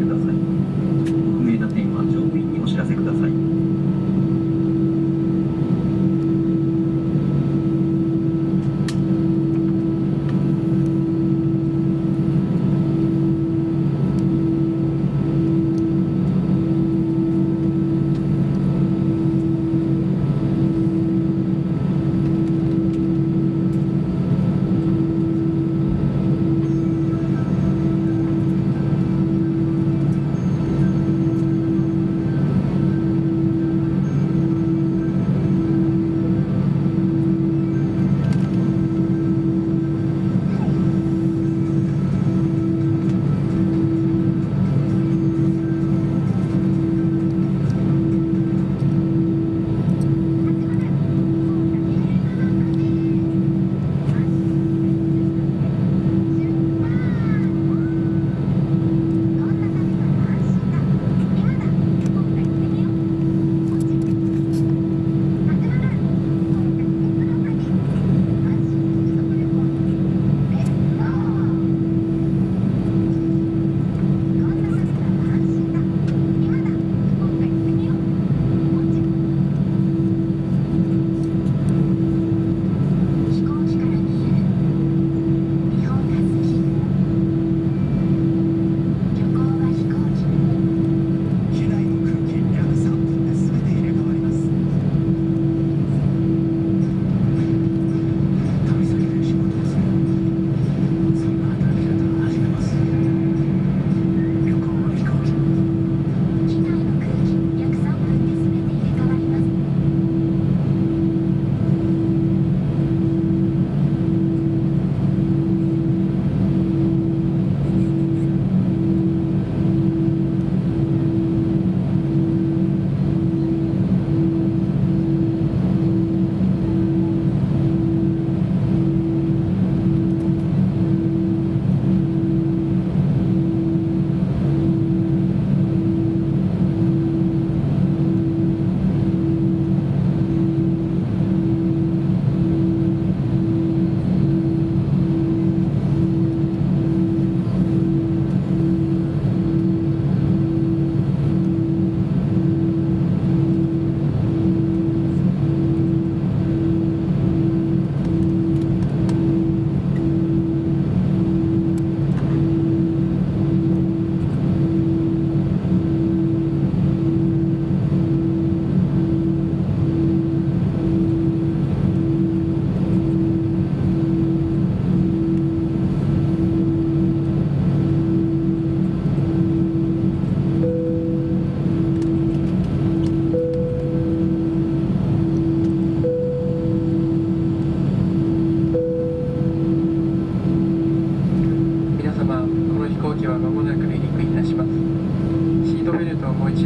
ください。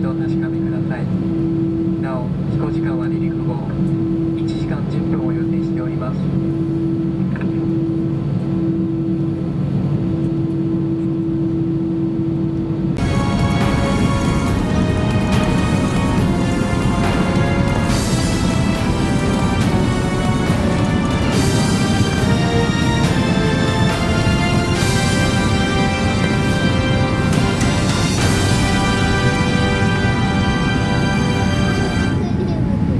度お確かめください。なお飛行時間は